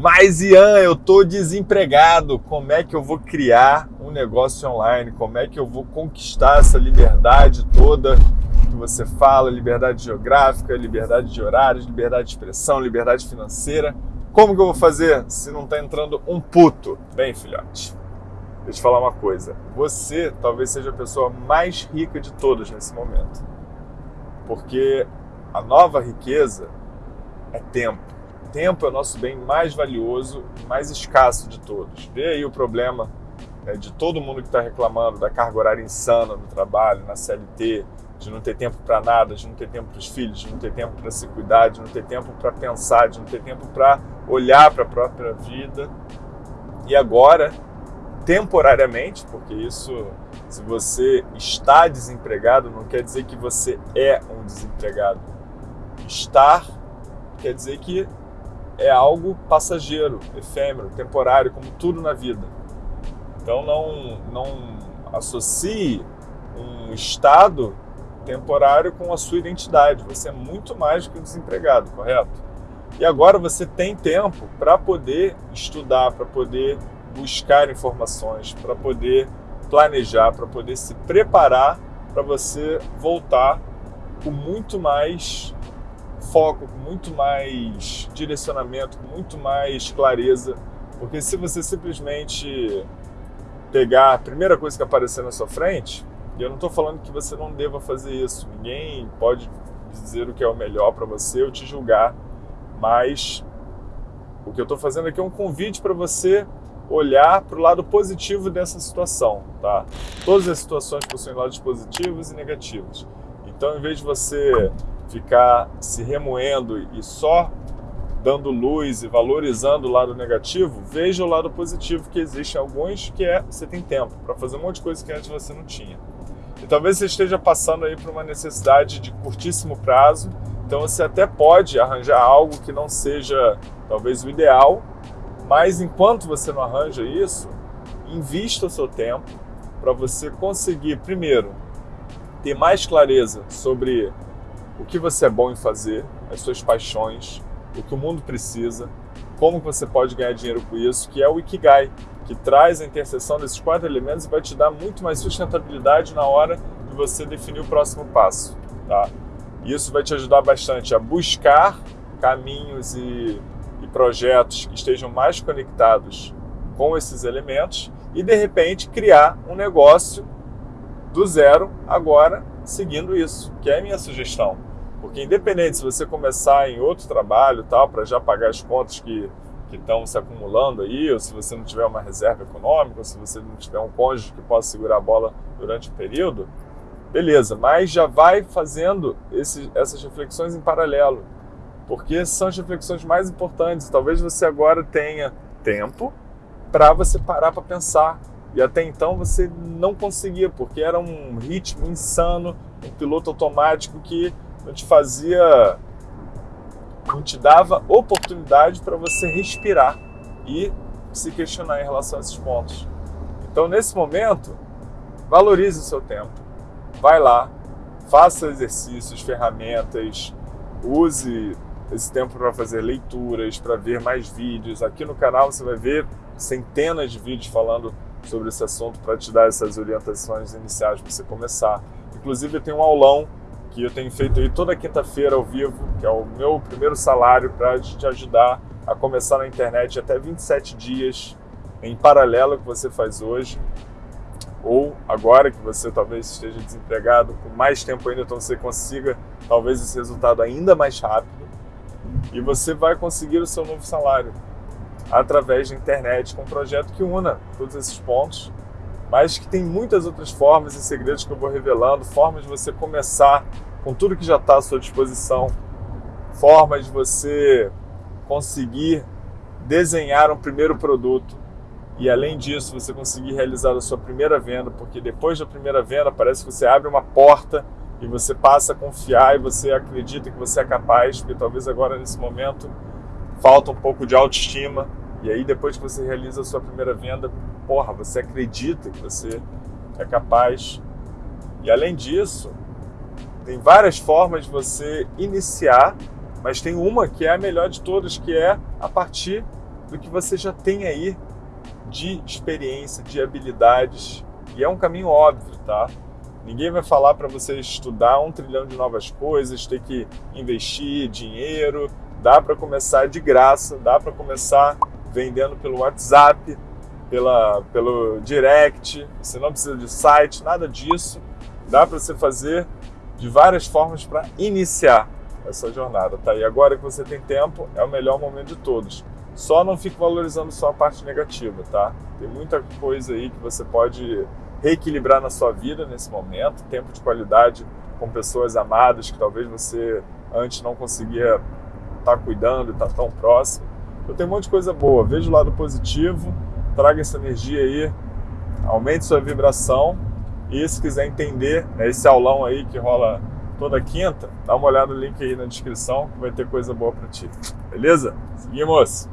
Mas Ian, eu tô desempregado. Como é que eu vou criar um negócio online? Como é que eu vou conquistar essa liberdade toda que você fala? Liberdade geográfica, liberdade de horários, liberdade de expressão, liberdade financeira. Como que eu vou fazer se não tá entrando um puto? Bem, filhote, deixa eu te falar uma coisa. Você talvez seja a pessoa mais rica de todas nesse momento. Porque a nova riqueza é tempo tempo é o nosso bem mais valioso mais escasso de todos. Vê aí o problema né, de todo mundo que está reclamando da carga horária insana no trabalho, na CLT, de não ter tempo para nada, de não ter tempo para os filhos, de não ter tempo para se cuidar, de não ter tempo para pensar, de não ter tempo para olhar para a própria vida. E agora, temporariamente, porque isso, se você está desempregado, não quer dizer que você é um desempregado. Estar quer dizer que é algo passageiro, efêmero, temporário, como tudo na vida. Então não, não associe um estado temporário com a sua identidade. Você é muito mais do que um desempregado, correto? E agora você tem tempo para poder estudar, para poder buscar informações, para poder planejar, para poder se preparar para você voltar com muito mais foco, com muito mais direcionamento, com muito mais clareza. Porque se você simplesmente pegar a primeira coisa que aparecer na sua frente, e eu não estou falando que você não deva fazer isso, ninguém pode dizer o que é o melhor para você ou te julgar, mas o que eu estou fazendo aqui é um convite para você olhar para o lado positivo dessa situação, tá? Todas as situações possuem lados positivos e negativos. Então, em vez de você ficar se remoendo e só dando luz e valorizando o lado negativo, veja o lado positivo que existe alguns, que é você tem tempo para fazer um monte de coisa que antes você não tinha. E talvez você esteja passando aí por uma necessidade de curtíssimo prazo, então você até pode arranjar algo que não seja talvez o ideal, mas enquanto você não arranja isso, invista o seu tempo para você conseguir, primeiro, ter mais clareza sobre o que você é bom em fazer, as suas paixões, o que o mundo precisa, como você pode ganhar dinheiro com isso, que é o Ikigai, que traz a interseção desses quatro elementos e vai te dar muito mais sustentabilidade na hora de você definir o próximo passo. Tá? Isso vai te ajudar bastante a buscar caminhos e, e projetos que estejam mais conectados com esses elementos e, de repente, criar um negócio do zero agora seguindo isso, que é a minha sugestão. Porque independente se você começar em outro trabalho tal, para já pagar as contas que que estão se acumulando aí, ou se você não tiver uma reserva econômica, ou se você não tiver um cônjuge que possa segurar a bola durante o período, beleza, mas já vai fazendo esse, essas reflexões em paralelo, porque são as reflexões mais importantes. Talvez você agora tenha tempo para você parar para pensar. E até então você não conseguia, porque era um ritmo insano, um piloto automático que não te fazia, não te dava oportunidade para você respirar e se questionar em relação a esses pontos. Então, nesse momento, valorize o seu tempo. Vai lá, faça exercícios, ferramentas, use esse tempo para fazer leituras, para ver mais vídeos. Aqui no canal você vai ver centenas de vídeos falando sobre esse assunto para te dar essas orientações iniciais para você começar. Inclusive, tenho um aulão que eu tenho feito aí toda quinta-feira ao vivo, que é o meu primeiro salário para te ajudar a começar na internet até 27 dias em paralelo ao que você faz hoje, ou agora que você talvez esteja desempregado, com mais tempo ainda, então você consiga talvez esse resultado ainda mais rápido, e você vai conseguir o seu novo salário através da internet com um projeto que una todos esses pontos mas que tem muitas outras formas e segredos que eu vou revelando, formas de você começar com tudo que já está à sua disposição, formas de você conseguir desenhar um primeiro produto e além disso você conseguir realizar a sua primeira venda, porque depois da primeira venda parece que você abre uma porta e você passa a confiar e você acredita que você é capaz, porque talvez agora nesse momento falta um pouco de autoestima e aí depois que você realiza a sua primeira venda, porra, você acredita que você é capaz. E além disso, tem várias formas de você iniciar, mas tem uma que é a melhor de todas, que é a partir do que você já tem aí de experiência, de habilidades. E é um caminho óbvio, tá? Ninguém vai falar para você estudar um trilhão de novas coisas, ter que investir dinheiro. Dá para começar de graça, dá para começar vendendo pelo WhatsApp, pela, pelo direct. Você não precisa de site, nada disso. Dá para você fazer de várias formas para iniciar essa jornada, tá? E agora que você tem tempo, é o melhor momento de todos. Só não fique valorizando só a parte negativa, tá? Tem muita coisa aí que você pode reequilibrar na sua vida nesse momento, tempo de qualidade com pessoas amadas que talvez você antes não conseguia estar tá cuidando e estar tá tão próximo. Então tem um monte de coisa boa. Veja o lado positivo, traga essa energia aí, aumente sua vibração e se quiser entender né, esse aulão aí que rola toda quinta, dá uma olhada no link aí na descrição que vai ter coisa boa para ti. Beleza? Seguimos!